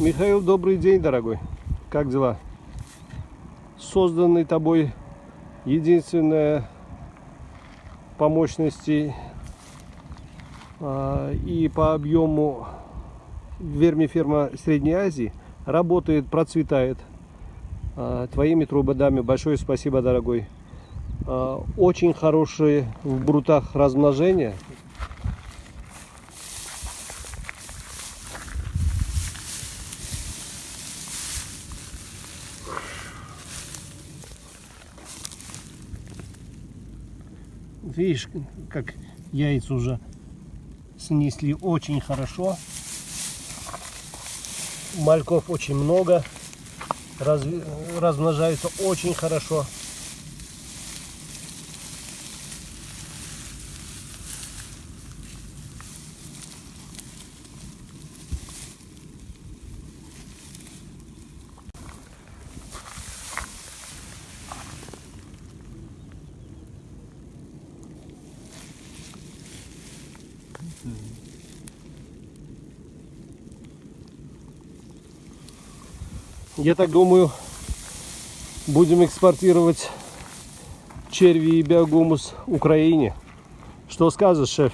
Михаил, добрый день, дорогой. Как дела? Созданный тобой единственная по мощности а, и по объему вермиферма Средней Азии работает, процветает. А, твоими трубодами большое спасибо, дорогой. А, очень хорошие в брутах размножения. Видишь, как яйца уже снесли очень хорошо. Мальков очень много. Раз, размножаются очень хорошо. Я так думаю, будем экспортировать черви и биогумус Украине. Что скажешь, шеф?